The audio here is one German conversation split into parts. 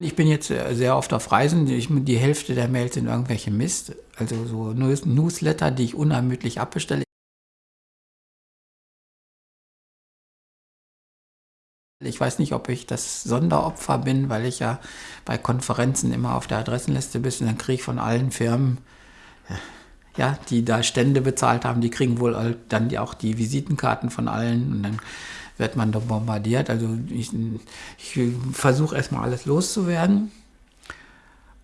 Ich bin jetzt sehr oft auf Reisen. Ich, die Hälfte der Mails sind irgendwelche Mist. Also so Newsletter, die ich unermüdlich abbestelle. Ich weiß nicht, ob ich das Sonderopfer bin, weil ich ja bei Konferenzen immer auf der Adressenliste bin. Und dann kriege ich von allen Firmen, ja, die da Stände bezahlt haben, die kriegen wohl dann auch die Visitenkarten von allen. Und dann wird man da bombardiert. Also ich, ich versuche erstmal alles loszuwerden.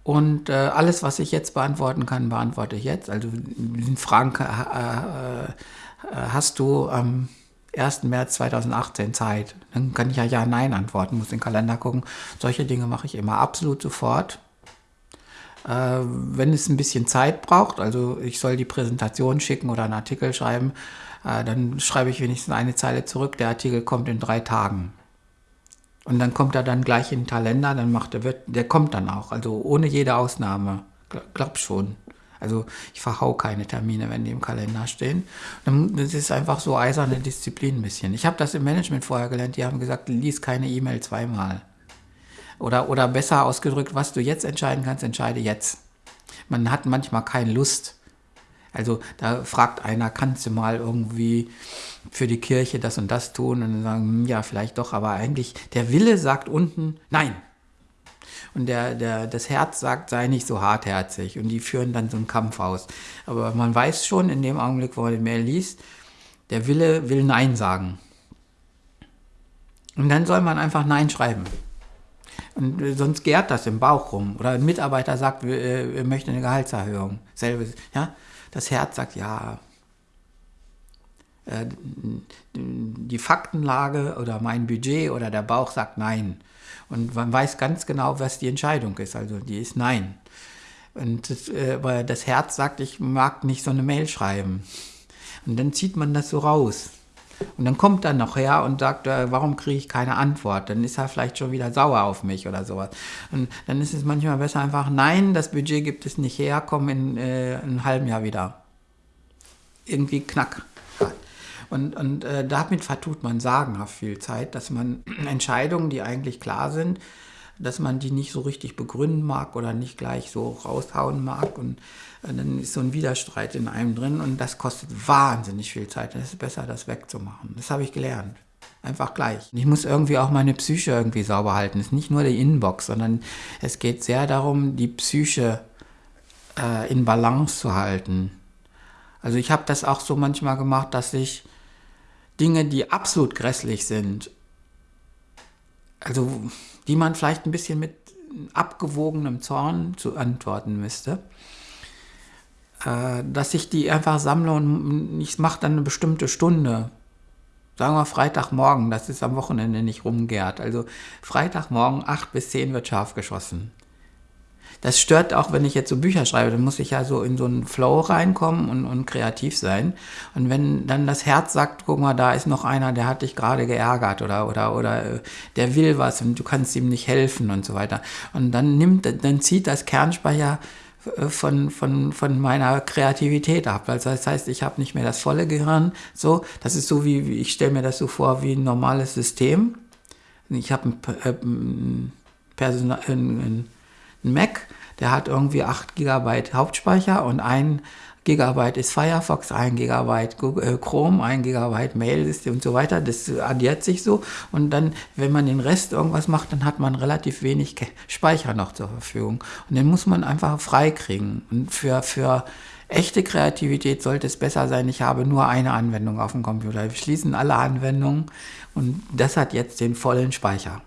Und äh, alles, was ich jetzt beantworten kann, beantworte ich jetzt. Also Fragen äh, äh, hast du am 1. März 2018 Zeit. Dann kann ich ja Ja, Nein antworten, muss den Kalender gucken. Solche Dinge mache ich immer absolut sofort. Äh, wenn es ein bisschen Zeit braucht, also ich soll die Präsentation schicken oder einen Artikel schreiben, äh, dann schreibe ich wenigstens eine Zeile zurück, der Artikel kommt in drei Tagen. Und dann kommt er dann gleich in den Kalender, dann macht er, wird, der kommt dann auch, also ohne jede Ausnahme, glaub schon. Also ich verhau keine Termine, wenn die im Kalender stehen. Das ist einfach so eiserne Disziplin ein bisschen. Ich habe das im Management vorher gelernt, die haben gesagt, lies keine E-Mail zweimal. Oder, oder besser ausgedrückt, was du jetzt entscheiden kannst, entscheide jetzt. Man hat manchmal keine Lust. Also da fragt einer, kannst du mal irgendwie für die Kirche das und das tun? Und dann sagen, hm, ja, vielleicht doch, aber eigentlich der Wille sagt unten, nein. Und der, der, das Herz sagt, sei nicht so hartherzig. Und die führen dann so einen Kampf aus. Aber man weiß schon in dem Augenblick, wo man die Mail liest, der Wille will Nein sagen. Und dann soll man einfach Nein schreiben. Und äh, sonst gärt das im Bauch rum. Oder ein Mitarbeiter sagt, wir, äh, wir möchten eine Gehaltserhöhung. Selbes, ja? Das Herz sagt ja. Äh, die Faktenlage oder mein Budget oder der Bauch sagt nein. Und man weiß ganz genau, was die Entscheidung ist. Also die ist nein. Und das, aber das Herz sagt, ich mag nicht so eine Mail schreiben. Und dann zieht man das so raus. Und dann kommt er noch her und sagt, äh, warum kriege ich keine Antwort? Dann ist er vielleicht schon wieder sauer auf mich oder sowas. Und dann ist es manchmal besser einfach, nein, das Budget gibt es nicht her, komm in, äh, einem halben Jahr wieder. Irgendwie knack. Und, und äh, damit vertut man sagenhaft viel Zeit, dass man Entscheidungen, die eigentlich klar sind, dass man die nicht so richtig begründen mag oder nicht gleich so raushauen mag. Und äh, dann ist so ein Widerstreit in einem drin und das kostet wahnsinnig viel Zeit. Es ist besser, das wegzumachen. Das habe ich gelernt. Einfach gleich. Ich muss irgendwie auch meine Psyche irgendwie sauber halten. Es ist nicht nur die Inbox, sondern es geht sehr darum, die Psyche äh, in Balance zu halten. Also ich habe das auch so manchmal gemacht, dass ich Dinge, die absolut grässlich sind, also die man vielleicht ein bisschen mit abgewogenem Zorn zu antworten müsste, äh, dass ich die einfach sammle und ich mache dann eine bestimmte Stunde. Sagen wir Freitagmorgen, das ist am Wochenende nicht rumgärt. Also Freitagmorgen 8 bis 10 wird scharf geschossen das stört auch, wenn ich jetzt so Bücher schreibe, dann muss ich ja so in so einen Flow reinkommen und, und kreativ sein. Und wenn dann das Herz sagt, guck mal, da ist noch einer, der hat dich gerade geärgert oder, oder, oder äh, der will was und du kannst ihm nicht helfen und so weiter. Und dann nimmt, dann zieht das Kernspeicher äh, von, von, von meiner Kreativität ab. Also das heißt, ich habe nicht mehr das volle Gehirn. So, das ist so wie, ich stelle mir das so vor wie ein normales System. Ich habe ein, äh, ein, Personal, ein, ein ein Mac, der hat irgendwie 8 GB Hauptspeicher und 1 GB ist Firefox, 1 GB Google, Chrome, 1 GB Mail-System und so weiter. Das addiert sich so. Und dann, wenn man den Rest irgendwas macht, dann hat man relativ wenig Speicher noch zur Verfügung. Und den muss man einfach freikriegen. Und für, für echte Kreativität sollte es besser sein, ich habe nur eine Anwendung auf dem Computer. Wir schließen alle Anwendungen und das hat jetzt den vollen Speicher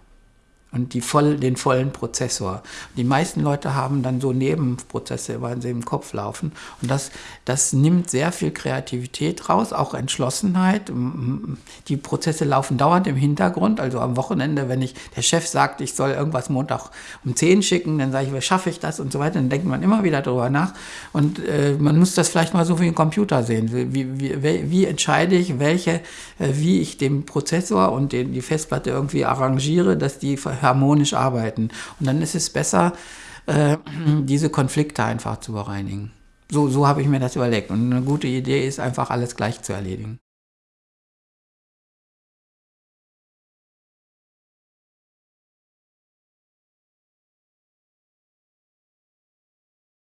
und die voll, den vollen Prozessor. Die meisten Leute haben dann so Nebenprozesse, weil sie im Kopf laufen. Und das, das nimmt sehr viel Kreativität raus, auch Entschlossenheit. Die Prozesse laufen dauernd im Hintergrund. Also am Wochenende, wenn ich der Chef sagt, ich soll irgendwas Montag um 10 schicken, dann sage ich, wie schaffe ich das und so weiter. Dann denkt man immer wieder darüber nach. Und äh, man muss das vielleicht mal so wie ein Computer sehen. Wie, wie, wie entscheide ich, welche, äh, wie ich den Prozessor und den, die Festplatte irgendwie arrangiere, dass die harmonisch arbeiten. Und dann ist es besser, äh, diese Konflikte einfach zu bereinigen. So, so habe ich mir das überlegt. Und eine gute Idee ist einfach, alles gleich zu erledigen.